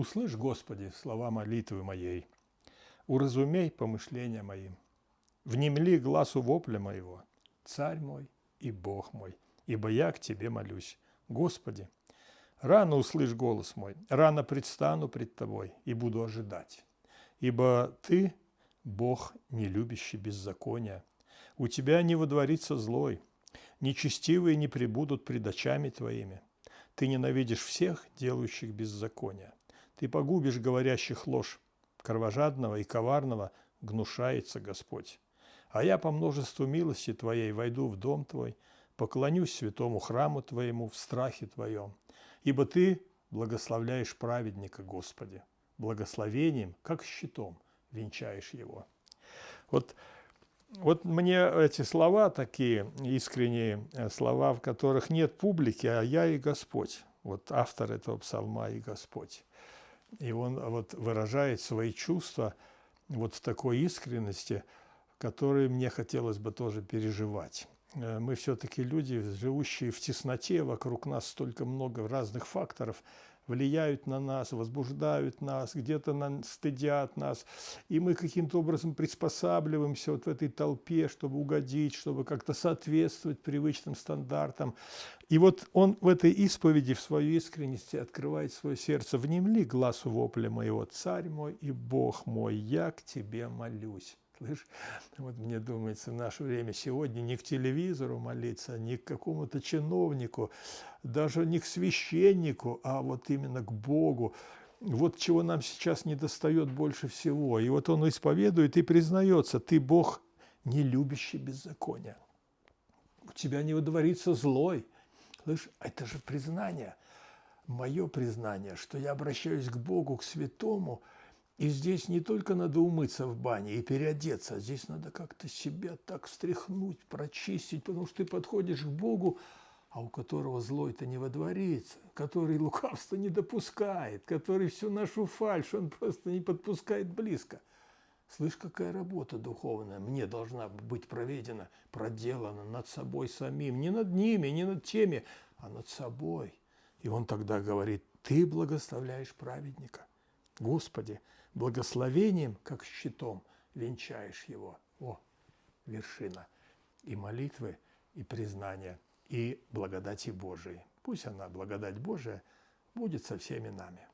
Услышь, Господи, слова молитвы моей, уразумей помышления моим, внемли глазу вопля моего, Царь мой и Бог мой, ибо я к Тебе молюсь. Господи, рано услышь голос мой, рано предстану пред Тобой и буду ожидать, ибо Ты – Бог, не любящий беззакония. У Тебя не водворится злой, нечестивые не прибудут пред очами Твоими. Ты ненавидишь всех, делающих беззакония. Ты погубишь говорящих ложь, кровожадного и коварного гнушается Господь. А я по множеству милости Твоей войду в дом Твой, поклонюсь святому храму Твоему в страхе Твоем, ибо Ты благословляешь праведника, Господи, благословением, как щитом венчаешь его. Вот, вот мне эти слова такие, искренние э, слова, в которых нет публики, а я и Господь. Вот автор этого псалма и Господь. И он вот выражает свои чувства вот в такой искренности, которые мне хотелось бы тоже переживать. Э, мы все-таки люди, живущие в тесноте, вокруг нас столько много разных факторов влияют на нас, возбуждают нас, где-то стыдят нас, и мы каким-то образом приспосабливаемся вот в этой толпе, чтобы угодить, чтобы как-то соответствовать привычным стандартам. И вот он в этой исповеди, в своей искренности открывает свое сердце. «Внемли глазу вопля моего, царь мой и Бог мой, я к тебе молюсь». Слышь, вот мне думается, в наше время сегодня не к телевизору молиться, не к какому-то чиновнику, даже не к священнику, а вот именно к Богу. Вот чего нам сейчас не достает больше всего. И вот он исповедует и признается, ты Бог, не любящий беззакония. У тебя не выдворится злой. Слышь, это же признание, мое признание, что я обращаюсь к Богу, к святому – и здесь не только надо умыться в бане и переодеться, а здесь надо как-то себя так встряхнуть, прочистить, потому что ты подходишь к Богу, а у которого злой-то не водворится, который лукавство не допускает, который всю нашу фальшь он просто не подпускает близко. Слышь, какая работа духовная мне должна быть проведена, проделана над собой самим, не над ними, не над теми, а над собой. И он тогда говорит, ты благословляешь праведника. Господи, благословением, как щитом, венчаешь его. О, вершина и молитвы, и признания, и благодати Божией. Пусть она, благодать Божия, будет со всеми нами.